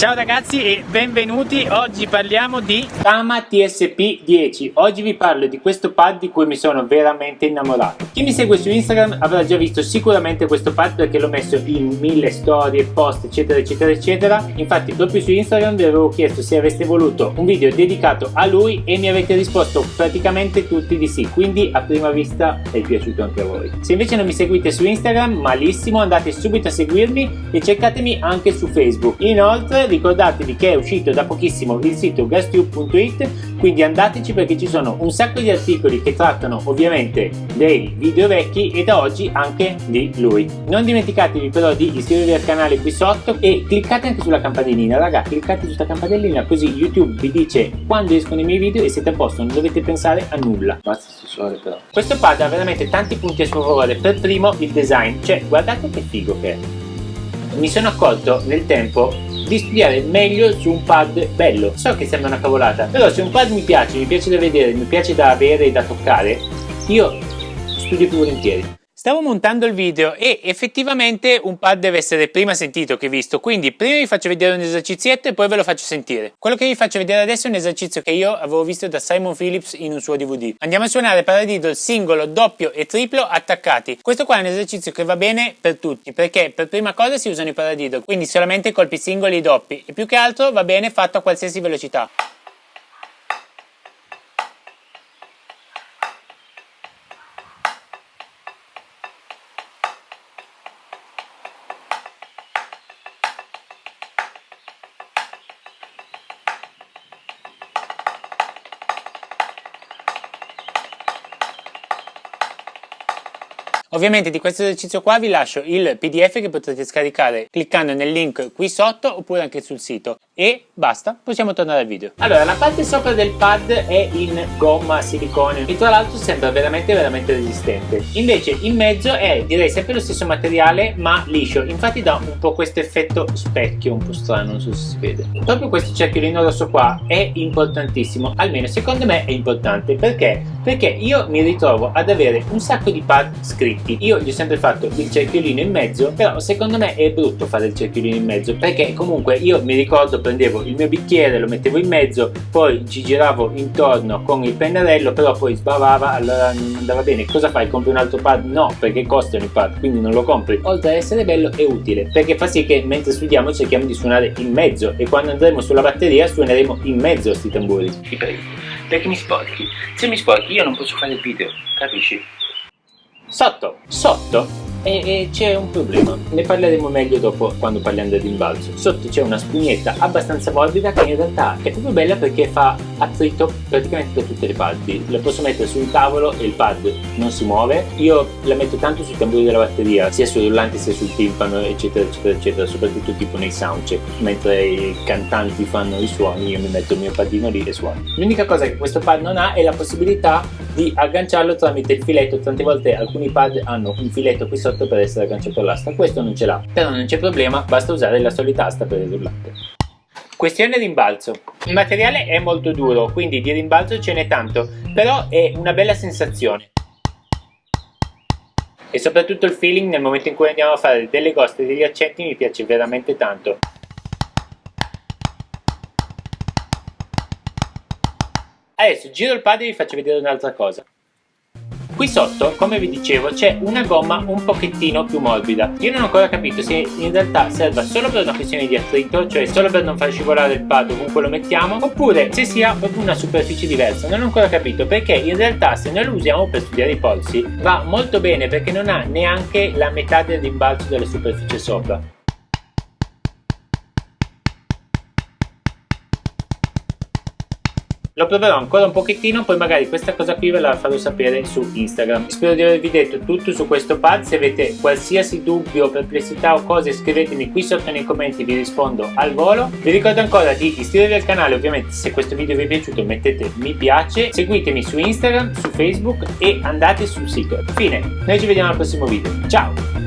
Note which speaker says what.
Speaker 1: Ciao ragazzi e benvenuti, oggi parliamo di Tama TSP10 Oggi vi parlo di questo pad di cui mi sono veramente innamorato. Chi mi segue su Instagram avrà già visto sicuramente questo pad perché l'ho messo in mille storie, post eccetera eccetera eccetera. Infatti proprio su Instagram vi avevo chiesto se avreste voluto un video dedicato a lui e mi avete risposto praticamente tutti di sì. Quindi a prima vista è piaciuto anche a voi. Se invece non mi seguite su Instagram malissimo andate subito a seguirmi e cercatemi anche su Facebook. Inoltre ricordatevi che è uscito da pochissimo il sito gastube.it quindi andateci perché ci sono un sacco di articoli che trattano ovviamente dei video vecchi e da oggi anche di lui. Non dimenticatevi però di iscrivervi al canale qui sotto e cliccate anche sulla campanellina. Raga cliccate sulla campanellina così youtube vi dice quando escono i miei video e siete a posto non dovete pensare a nulla. Basta sessuale però. Questo pad ha veramente tanti punti a suo favore per primo il design. Cioè guardate che figo che è. Mi sono accorto nel tempo di studiare meglio su un pad bello. So che sembra una cavolata però se un pad mi piace mi piace da vedere mi piace da avere e da toccare io studio più volentieri Stavo montando il video e effettivamente un pad deve essere prima sentito che visto, quindi prima vi faccio vedere un esercizietto e poi ve lo faccio sentire. Quello che vi faccio vedere adesso è un esercizio che io avevo visto da Simon Phillips in un suo DVD. Andiamo a suonare paradiddle singolo, doppio e triplo attaccati. Questo qua è un esercizio che va bene per tutti, perché per prima cosa si usano i paradiddle, quindi solamente colpi singoli e doppi, e più che altro va bene fatto a qualsiasi velocità. Ovviamente di questo esercizio qua vi lascio il pdf che potrete scaricare cliccando nel link qui sotto oppure anche sul sito e basta, possiamo tornare al video. Allora, la parte sopra del pad è in gomma silicone e tra l'altro sembra veramente veramente resistente. Invece in mezzo è direi sempre lo stesso materiale ma liscio, infatti dà un po' questo effetto specchio un po' strano, non so se si vede. Proprio questo cerchiolino rosso qua è importantissimo, almeno secondo me è importante perché? Perché io mi ritrovo ad avere un sacco di pad scritti dritti io gli ho sempre fatto il cerchiolino in mezzo però secondo me è brutto fare il cerchiolino in mezzo perché comunque io mi ricordo prendevo il mio bicchiere lo mettevo in mezzo poi ci giravo intorno con il pennarello però poi sbavava allora non andava bene. Cosa fai? Compri un altro pad? No perché costano i pad quindi non lo compri. Oltre ad essere bello è utile perché fa sì che mentre studiamo cerchiamo di suonare in mezzo e quando andremo sulla batteria suoneremo in mezzo a sti tamburi. Ti prego perché mi sporchi. Se mi sporchi io non posso fare il video capisci Sotto, sotto e, c'è un problema, ne parleremo meglio dopo quando parliamo del rimbalzo. Sotto c'è una spugnetta abbastanza morbida che in realtà è proprio bella perché fa attrito praticamente per tutte le parti. La posso mettere sul tavolo e il pad non si muove. Io la metto tanto sui tamburi della batteria, sia sul rullante sia sul timpano, eccetera, eccetera, eccetera, soprattutto tipo nei soundcheck. Mentre i cantanti fanno i suoni, io mi metto il mio padino lì e suono. L'unica cosa che questo pad non ha è la possibilità di agganciarlo tramite il filetto. Tante volte alcuni pad hanno un filetto qui sotto per essere agganciato all'asta, questo non ce l'ha, però non c'è problema, basta usare la solita asta per il rullante. Questione rimbalzo. Il materiale è molto duro, quindi di rimbalzo ce n'è tanto, però è una bella sensazione. E soprattutto il feeling nel momento in cui andiamo a fare delle goste e degli accenti mi piace veramente tanto. Adesso giro il pad e vi faccio vedere un'altra cosa. Qui sotto, come vi dicevo, c'è una gomma un pochettino più morbida. Io non ho ancora capito se in realtà serva solo per una questione di attrito, cioè solo per non far scivolare il pad ovunque lo mettiamo, oppure se sia proprio una superficie diversa. Non ho ancora capito perché in realtà se noi lo usiamo per studiare i polsi va molto bene perché non ha neanche la metà del rimbalzo della superficie sopra. Lo proverò ancora un pochettino, poi magari questa cosa qui ve la farò sapere su Instagram. Spero di avervi detto tutto su questo pad, se avete qualsiasi dubbio, perplessità o cose scrivetemi qui sotto nei commenti, vi rispondo al volo. Vi ricordo ancora di iscrivervi al canale, ovviamente se questo video vi è piaciuto mettete mi piace, seguitemi su Instagram, su Facebook e andate sul sito. Fine, noi ci vediamo al prossimo video, ciao!